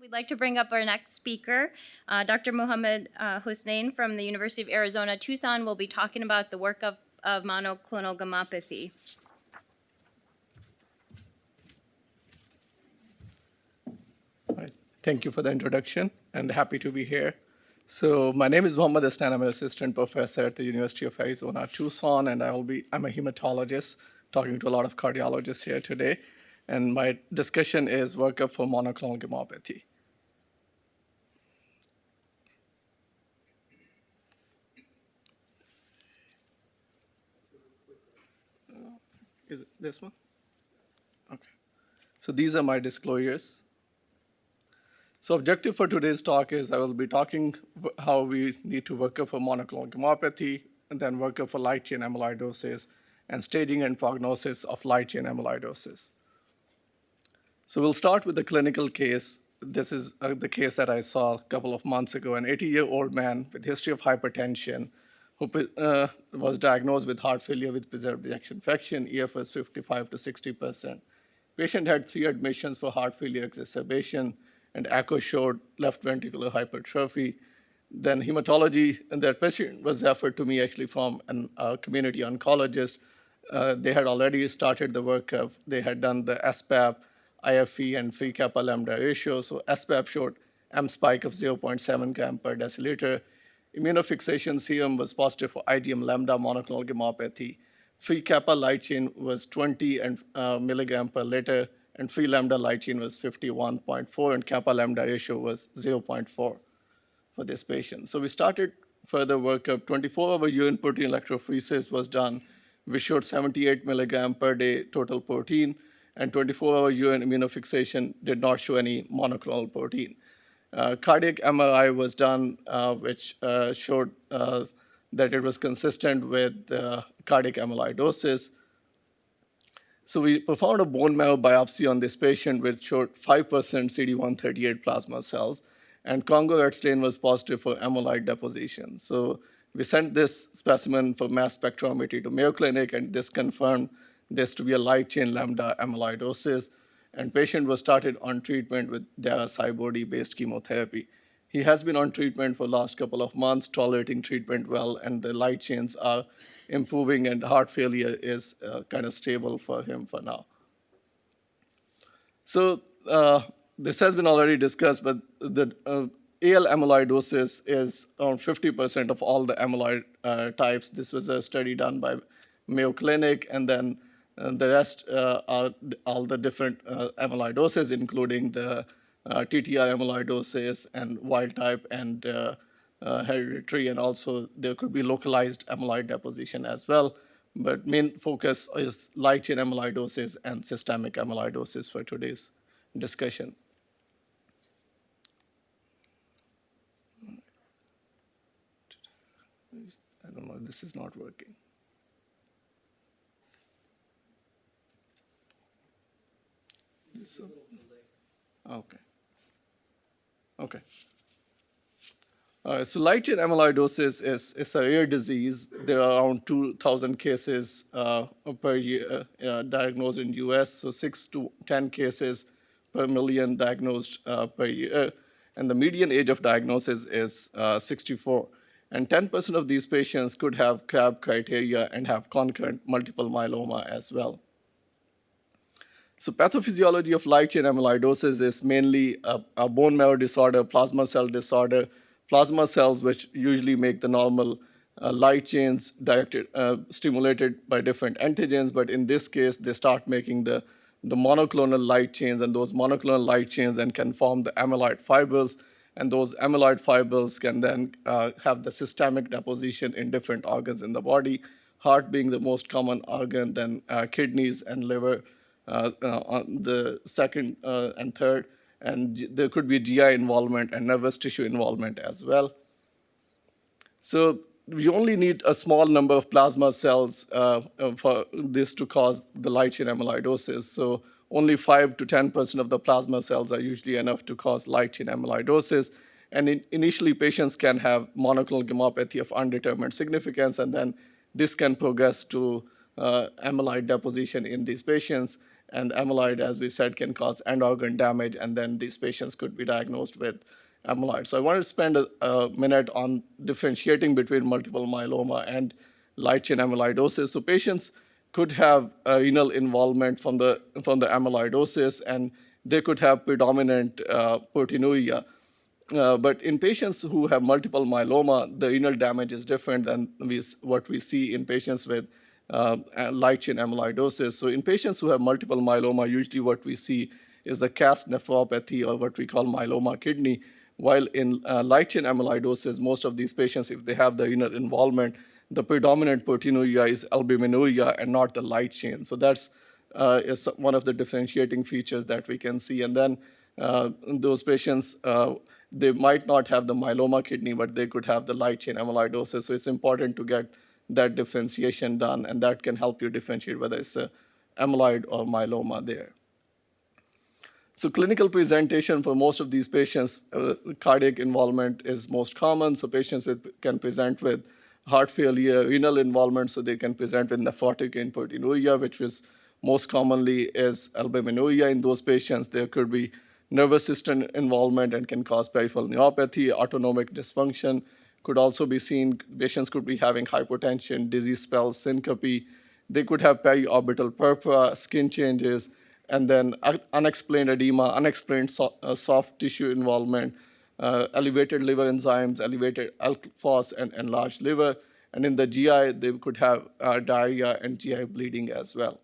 We'd like to bring up our next speaker, uh, Dr. Muhammad uh, Hussein from the University of Arizona Tucson will be talking about the work of, of monoclonal gammopathy. Thank you for the introduction and happy to be here. So my name is Mohammad Astan. I'm an assistant professor at the University of Arizona Tucson, and I will be I'm a hematologist talking to a lot of cardiologists here today. And my discussion is workup for monoclonal gammopathy. Is it this one? Okay. So these are my disclosures. So objective for today's talk is I will be talking how we need to work up for monoclonal gammopathy, and then work up for light chain amyloidosis, and staging and prognosis of light chain amyloidosis. So we'll start with the clinical case. This is uh, the case that I saw a couple of months ago. An 80-year-old man with history of hypertension who uh, was diagnosed with heart failure with preserved ejection fraction, EFS 55 to 60 percent. Patient had three admissions for heart failure exacerbation, and echo showed left ventricular hypertrophy. Then hematology, and that patient was referred to me actually from a uh, community oncologist. Uh, they had already started the workup. They had done the SPEP, IFE, and free kappa lambda ratio. So SPEP showed M spike of 0.7 gram per deciliter. Immunofixation serum was positive for IgM lambda monoclonal gammopathy. Free kappa light chain was 20 and, uh, milligram per liter, and free lambda light chain was 51.4, and kappa lambda ratio was 0.4 for this patient. So we started further workup. 24-hour urine protein electrophoresis was done. We showed 78 milligram per day total protein, and 24-hour urine immunofixation did not show any monoclonal protein. Uh, cardiac MRI was done, uh, which uh, showed uh, that it was consistent with uh, cardiac amyloidosis. So we performed a bone marrow biopsy on this patient, which showed 5% CD138 plasma cells, and Congo red stain was positive for amyloid deposition. So we sent this specimen for mass spectrometry to Mayo Clinic, and this confirmed this to be a light chain lambda amyloidosis. And patient was started on treatment with dara CyBORD-based chemotherapy. He has been on treatment for last couple of months, tolerating treatment well, and the light chains are improving, and heart failure is uh, kind of stable for him for now. So uh, this has been already discussed, but the uh, AL amyloidosis is around 50% of all the amyloid uh, types. This was a study done by Mayo Clinic, and then uh, the rest uh, are all the different uh, amyloidoses, including the uh, TTR amyloidosis and wild type and hereditary, and also there could be localized amyloid deposition as well. But main focus is light chain amyloidosis and systemic amyloidosis for today's discussion. I don't know, this is not working. Uh, okay. Okay. Uh, so light chain amyloidosis is, is a rare disease. There are around 2,000 cases uh, per year uh, diagnosed in US, so 6 to 10 cases per million diagnosed uh, per year. And the median age of diagnosis is uh, 64. And 10% of these patients could have CRAB criteria and have concurrent multiple myeloma as well. So pathophysiology of light chain amyloidosis is mainly a, a, bone marrow disorder, plasma cell disorder, plasma cells which usually make the normal uh, light chains directed, uh, stimulated by different antigens, but in this case, they start making the, the monoclonal light chains, and those monoclonal light chains then can form the amyloid fibrils, and those amyloid fibrils can then uh, have the systemic deposition in different organs in the body, heart being the most common organ, then uh, kidneys and liver, on the second uh, and third, and there could be GI involvement and nervous tissue involvement as well. So we only need a small number of plasma cells uh, for this to cause the light chain amyloidosis. So only 5 to 10% of the plasma cells are usually enough to cause light chain amyloidosis. And in, initially, patients can have monoclonal gammopathy of undetermined significance, and then this can progress to uh, amyloid deposition in these patients. And amyloid, as we said, can cause end organ damage, and then these patients could be diagnosed with amyloid. So I want to spend a, a minute on differentiating between multiple myeloma and light chain amyloidosis. So patients could have uh, renal involvement from the from the amyloidosis, and they could have predominant uh, proteinuria. Uh, but in patients who have multiple myeloma, the renal damage is different than we, what we see in patients with uh, light chain amyloidosis. So in patients who have multiple myeloma, usually what we see is the cast nephropathy or what we call myeloma kidney. While in uh, light chain amyloidosis, most of these patients, if they have the inner involvement, the predominant proteinuria is albuminuria and not the light chain. So that's uh, is one of the differentiating features that we can see. And then uh, those patients, uh, they might not have the myeloma kidney, but they could have the light chain amyloidosis. So it's important to get that differentiation done, and that can help you differentiate whether it's amyloid or myeloma there. So clinical presentation for most of these patients, uh, cardiac involvement is most common. So patients with, can present with heart failure, renal involvement, so they can present with nephrotic proteinuria, which is most commonly is albuminuria in those patients. There could be nervous system involvement and can cause peripheral neuropathy, autonomic dysfunction could also be seen. Patients could be having hypotension, dizzy spells, syncope. They could have periorbital purpura, skin changes, and then unexplained edema, unexplained so, uh, soft tissue involvement, uh, elevated liver enzymes, elevated ALK and enlarged liver. And in the GI, they could have uh, diarrhea and GI bleeding as well.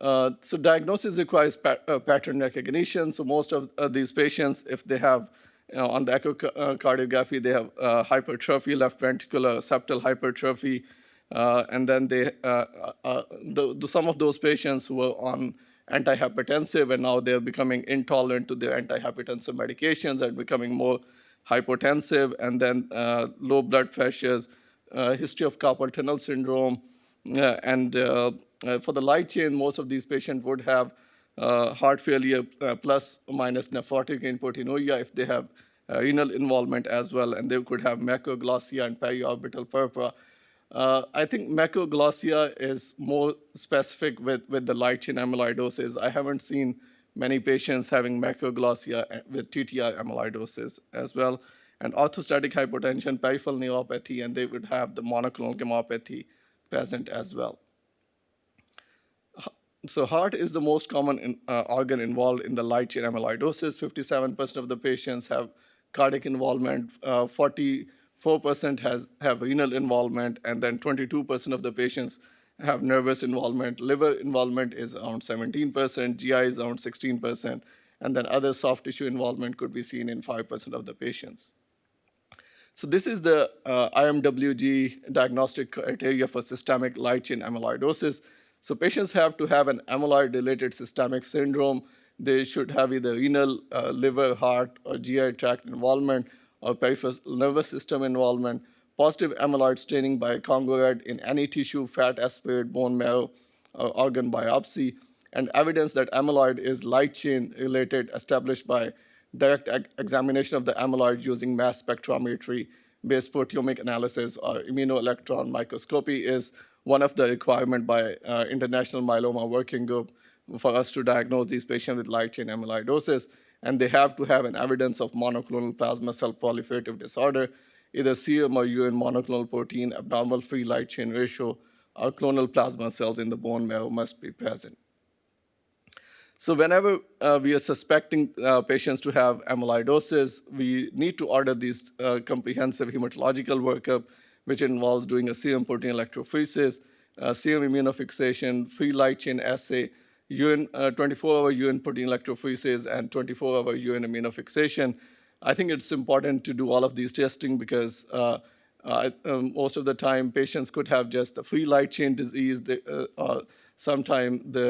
Uh, so diagnosis requires uh, pattern recognition. So most of uh, these patients, if they have, you know, on the echocardiography, uh, they have uh, hypertrophy, left ventricular septal hypertrophy, uh, and then they, uh, the, the, some of those patients were on antihypertensive and now they're becoming intolerant to their antihypertensive medications and becoming more hypotensive, and then low blood pressures, history of carpal tunnel syndrome, and uh, for the light chain, most of these patients would have uh, heart failure uh, plus or minus nephrotic proteinuria if they have renal involvement as well, and they could have macroglossia and periorbital purpura. Uh, I think macroglossia is more specific with, with the light chain amyloidosis. I haven't seen many patients having macroglossia with TTR amyloidosis as well. And orthostatic hypotension, peripheral neuropathy, and they would have the monoclonal gammopathy present as well so heart is the most common in, uh, organ involved in the light chain amyloidosis. 57% of the patients have cardiac involvement, uh, 44% has, have renal involvement, and then 22% of the patients have nervous involvement. Liver involvement is around 17%, GI is around 16%, and then other soft tissue involvement could be seen in 5% of the patients. So this is the uh, IMWG diagnostic criteria for systemic light chain amyloidosis. So patients have to have an amyloid-related systemic syndrome. They should have either renal, uh, liver, heart, or GI tract involvement, or peripheral nervous system involvement, positive amyloid staining by Congo red in any tissue, fat aspirate, bone marrow, or organ biopsy, and evidence that amyloid is light chain related established by direct examination of the amyloid using mass spectrometry based proteomic analysis or immunoelectron microscopy is one of the requirement by uh, International Myeloma Working Group for us to diagnose these patients with light chain amyloidosis, and they have to have an evidence of monoclonal plasma cell proliferative disorder, either serum or urine monoclonal protein, abnormal free light chain ratio, or clonal plasma cells in the bone marrow must be present. So whenever uh, we are suspecting uh, patients to have amyloidosis, we need to order these uh, comprehensive hematological workup which involves doing a serum protein electrophoresis, uh, serum immunofixation, free light chain assay, urine 24-hour uh, urine protein electrophoresis, and 24-hour urine immunofixation. I think it's important to do all of these testing because uh, uh, um, most of the time patients could have just a free light chain disease. uh, uh, Sometimes the,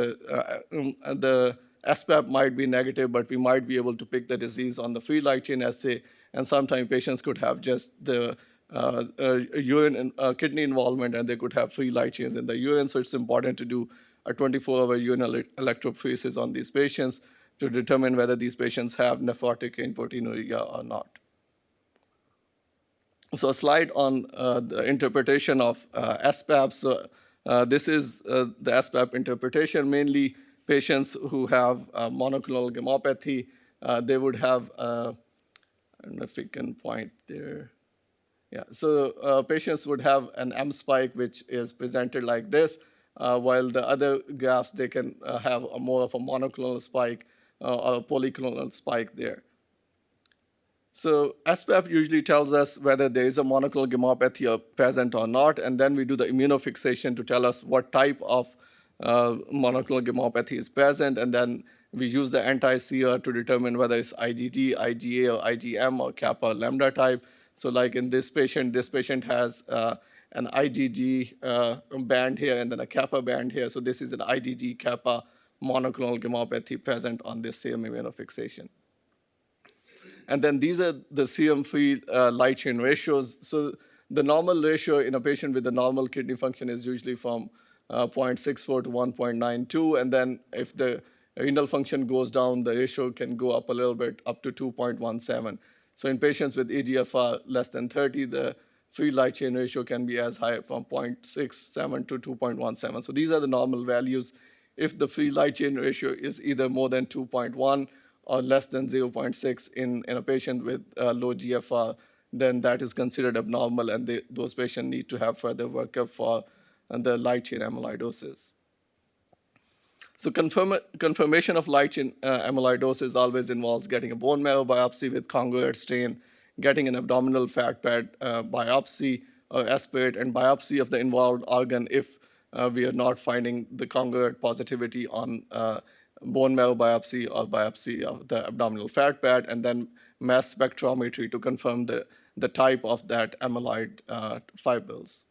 um, the SPEP might be negative, but we might be able to pick the disease on the free light chain assay. And sometimes patients could have just the uh, uh, urine and uh, kidney involvement, and they could have free light chains in the urine. So it's important to do a 24-hour urine electrophoresis on these patients to determine whether these patients have nephrotic proteinuria or not. So a slide on uh, the interpretation of uh, SPEP. So this is the SPEP interpretation. Mainly patients who have monoclonal gammopathy, they would have, I don't know if we can point there. Yeah, so uh, patients would have an M spike which is presented like this, uh, while the other graphs they can uh, have a more of a monoclonal spike uh, or a polyclonal spike there. So SPEP usually tells us whether there is a monoclonal gammopathy present or not, and then we do the immunofixation to tell us what type of uh, monoclonal gammopathy is present, and then we use the antisera to determine whether it's IgG, IgA, or IgM, or kappa or lambda type. So like in this patient, this patient has uh, an IgG uh, band here and then a kappa band here. So this is an IgG kappa monoclonal gammopathy present on this same immunofixation. And then these are the serum-free uh, light chain ratios. So the normal ratio in a patient with a normal kidney function is usually from uh, 0.64 to 1.92. And then if the renal function goes down, the ratio can go up a little bit, up to 2.17. So in patients with EGFR less than 30, the free light chain ratio can be as high from 0.67 to 2.17. So these are the normal values. If the free light chain ratio is either more than 2.1 or less than 0.6 in, in a patient with uh, low GFR, then that is considered abnormal, and they, those patients need to have further workup for the light chain amyloidosis. So confirm, confirmation of light chain uh, amyloidosis always involves getting a bone marrow biopsy with Congo red stain, getting an abdominal fat pad uh, biopsy or aspirate, and biopsy of the involved organ if uh, we are not finding the Congo red positivity on uh, bone marrow biopsy or biopsy of the abdominal fat pad, and then mass spectrometry to confirm the, the type of that amyloid uh, fibrils.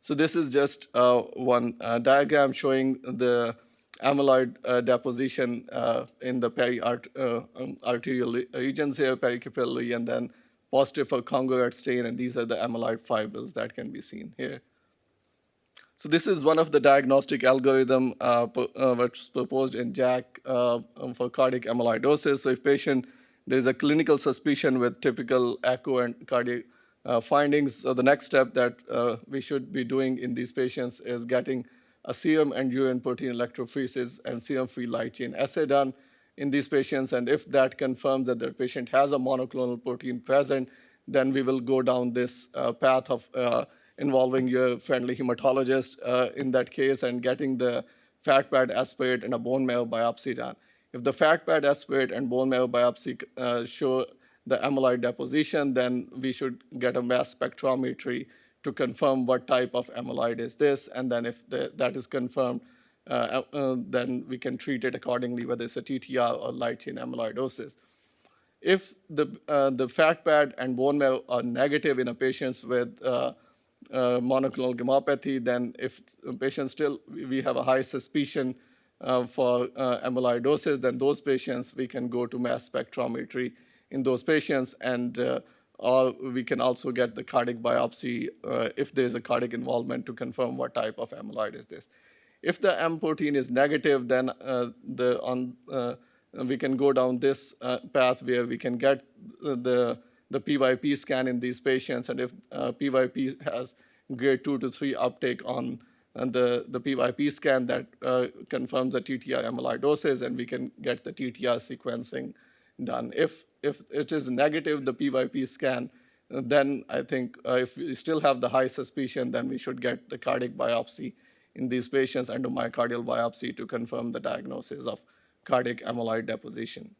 So this is just uh, one uh, diagram showing the amyloid uh, deposition uh, in the peri-arterial uh, um, regions here, pericapillary, and then positive for Congo red stain, and these are the amyloid fibers that can be seen here. So this is one of the diagnostic algorithm uh, uh, which was proposed in JACC uh, um, for cardiac amyloidosis. So if patient, there's a clinical suspicion with typical echo and cardiac uh, findings, so the next step that uh, we should be doing in these patients is getting a serum and urine protein electrophoresis and serum-free light chain assay done in these patients. And if that confirms that the patient has a monoclonal protein present, then we will go down this uh, path of involving your friendly hematologist uh, in that case and getting the fat pad aspirate and a bone marrow biopsy done. If the fat pad aspirate and bone marrow biopsy uh, show the amyloid deposition, then we should get a mass spectrometry to confirm what type of amyloid is this, and then if the, that is confirmed, uh, uh, then we can treat it accordingly, whether it's a TTR or light chain amyloidosis. If the, uh, the fat pad and bone marrow are negative in a patient with uh, uh, monoclonal gammopathy, then if a patient still, we have a high suspicion uh, for amyloidosis, then those patients, we can go to mass spectrometry in those patients, and uh, we can also get the cardiac biopsy uh, if there's a cardiac involvement to confirm what type of amyloid is this. If the M protein is negative, then uh, the on we can go down this path where we can get the the PYP scan in these patients, and if uh, PYP has grade 2 to 3 uptake on the, the PYP scan that uh, confirms the TTR amyloidosis, and we can get the TTR sequencing done. If, if it is negative, the PYP scan, then I think uh, if we still have the high suspicion, then we should get the cardiac biopsy in these patients, endomyocardial biopsy, to confirm the diagnosis of cardiac amyloid deposition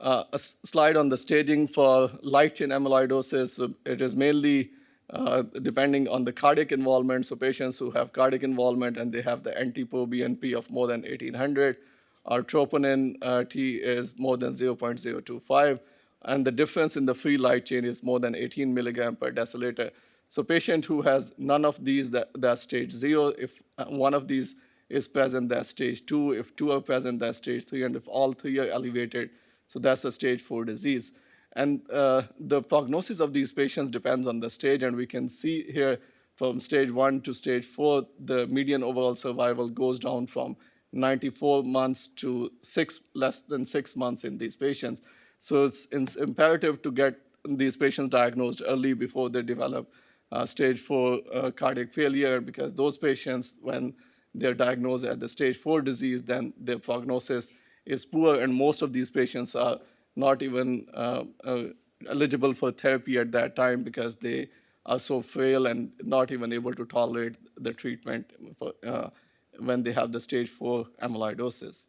uh, a slide on the staging for light chain amyloidosis. It is mainly uh, depending on the cardiac involvement. So patients who have cardiac involvement and they have the NT-proBNP of more than 1800, our troponin uh, T is more than 0.025, and the difference in the free light chain is more than 18 milligram per deciliter. So patient who has none of these, that, that's stage zero. If uh, one of these is present, that's stage two. If two are present, that's stage three. And if all three are elevated, so that's a stage four disease. And uh, the prognosis of these patients depends on the stage, and we can see here from stage one to stage four, the median overall survival goes down from 94 months to six, less than six months in these patients. So it's, it's imperative to get these patients diagnosed early before they develop uh, stage four uh, cardiac failure because those patients, when they're diagnosed at the stage four disease, then their prognosis is poor, and most of these patients are not even uh, uh, eligible for therapy at that time because they are so frail and not even able to tolerate the treatment for, uh, when they have the stage four amyloidosis.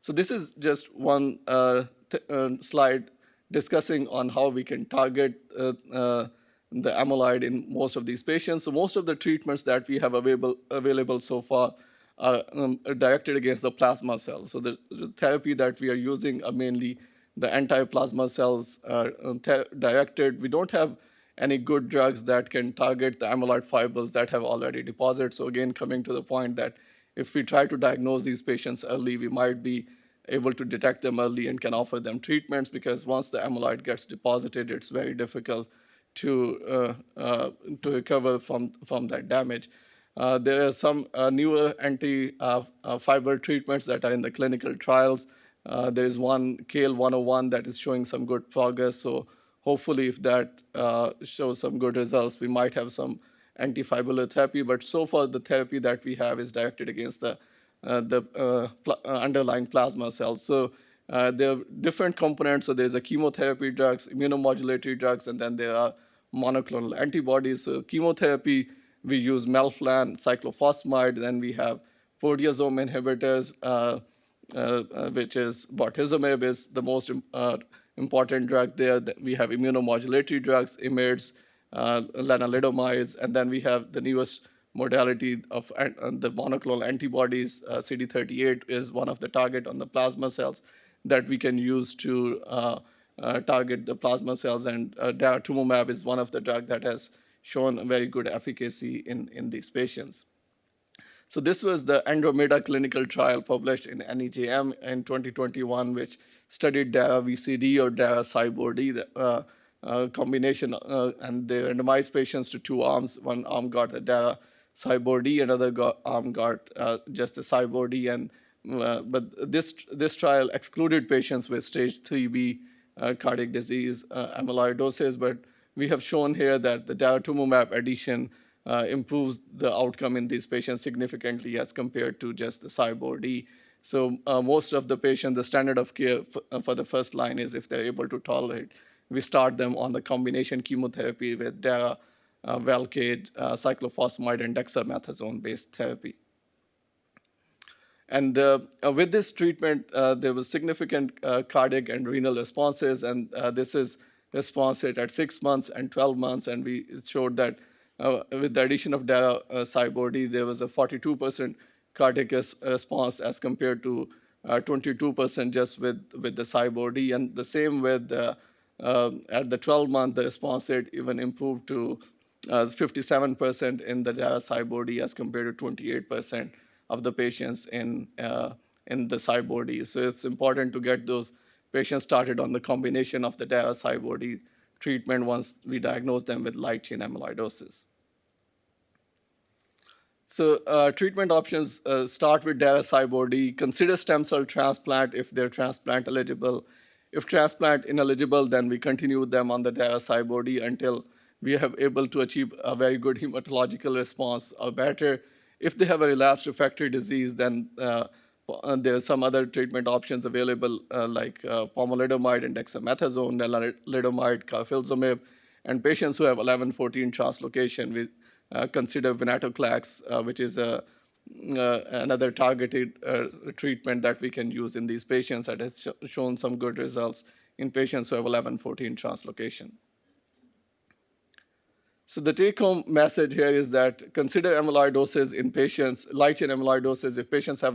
So this is just one uh, uh, slide discussing on how we can target uh, uh, the amyloid in most of these patients. So most of the treatments that we have available, available so far are, um, are directed against the plasma cells. So the, the therapy that we are using are mainly the anti-plasma cells are um, directed. We don't have any good drugs that can target the amyloid fibrils that have already deposited. So again, coming to the point that if we try to diagnose these patients early, we might be able to detect them early and can offer them treatments because once the amyloid gets deposited, it's very difficult to uh, uh, to recover from from that damage. Uh, there are some uh, newer anti-fiber treatments that are in the clinical trials. Uh, there is one CAEL-101 that is showing some good progress. So hopefully, if that uh, shows some good results, we might have some antifibrillar therapy. But so far, the therapy that we have is directed against the uh, the uh, pl- uh, underlying plasma cells. So uh, there are different components. So there's a chemotherapy drugs, immunomodulatory drugs, and then there are monoclonal antibodies. So chemotherapy, we use melphalan, cyclophosphamide. Then we have proteasome inhibitors, uh, which is bortezomib is the most important drug there. We have immunomodulatory drugs, IMIDs, uh, lenalidomides, and then we have the newest modality of uh, the monoclonal antibodies. Uh, CD38 is one of the target on the plasma cells that we can use to uh, uh, target the plasma cells, and uh, daratumumab is one of the drug that has shown very good efficacy in, in these patients. So this was the Andromeda clinical trial published in NEJM in 2021, which studied DARA VCD or DARA CyBORD, the uh, uh, combination, uh, and they randomized patients to two arms. One arm got the DARA CyBORD, another got, arm got uh, just the CyBORD, and uh, but this this trial excluded patients with stage 3B uh, cardiac disease, uh, amyloidosis, but we have shown here that the daratumumab addition uh, improves the outcome in these patients significantly as compared to just the CyBORD. So uh, most of the patients, the standard of care uh, for the first line is if they're able to tolerate, we start them on the combination chemotherapy with Dara, uh, Velcade, uh, cyclophosphamide, and dexamethasone-based therapy. And uh, uh, with this treatment, uh, there was significant cardiac and renal responses, and this is response rate at six months and 12 months, and we showed that uh, with the addition of dara uh, CyBORD, there was a 42% cardiac res- response as compared to uh, 22% just with, with the CyBORD, and the same with uh, at the 12 month, the response rate even improved to uh, 57% in the dara CyBORD as compared to 28% of the patients in, uh, in the CyBORD. So it's important to get those patients started on the combination of the dara CyBORD treatment once we diagnose them with light chain amyloidosis. So uh, treatment options uh, start with dara CyBORD. Consider stem cell transplant if they're transplant eligible. If transplant ineligible, then we continue them on the dara CyBORD until we have able to achieve a very good hematological response or better. If they have a relapsed refractory disease, then uh, uh, there are some other treatment options available uh, like uh, pomalidomide and dexamethasone, lenalidomide, carfilzomib, and patients who have 11-14 translocation, we consider venetoclax, uh, which is uh, another targeted treatment that we can use in these patients that has sh- shown some good results in patients who have 11-14 translocation. So the take-home message here is that consider amyloidosis in patients, light chain amyloidosis, if patients have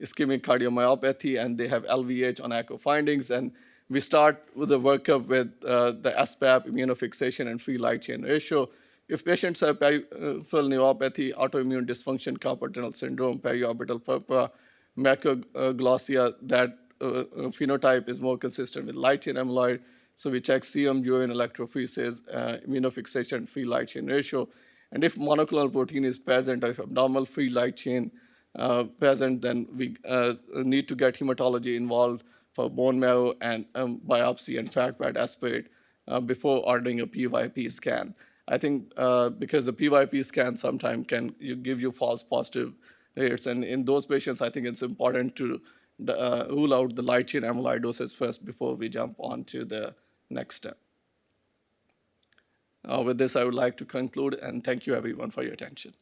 non-ischemic cardiomyopathy and they have LVH on echo findings, and we start with the workup with uh, the SPEP, immunofixation, and free light chain ratio. If patients have peripheral neuropathy, autonomic dysfunction, carpal syndrome, periorbital purpura, macroglossia, that uh, uh, phenotype is more consistent with light chain amyloid. So we check serum, urine electrophoresis, uh, immunofixation, free light chain ratio. And if monoclonal protein is present, or if abnormal free light chain uh, present, then we uh, need to get hematology involved for bone marrow and um, biopsy and fat pad aspirate uh, before ordering a PYP scan. I think uh, because the PYP scan sometimes can give you false positive rates, and in those patients, I think it's important to uh, rule out the light chain amyloidosis first before we jump on to the next step. Uh, with this, I would like to conclude and thank you everyone for your attention.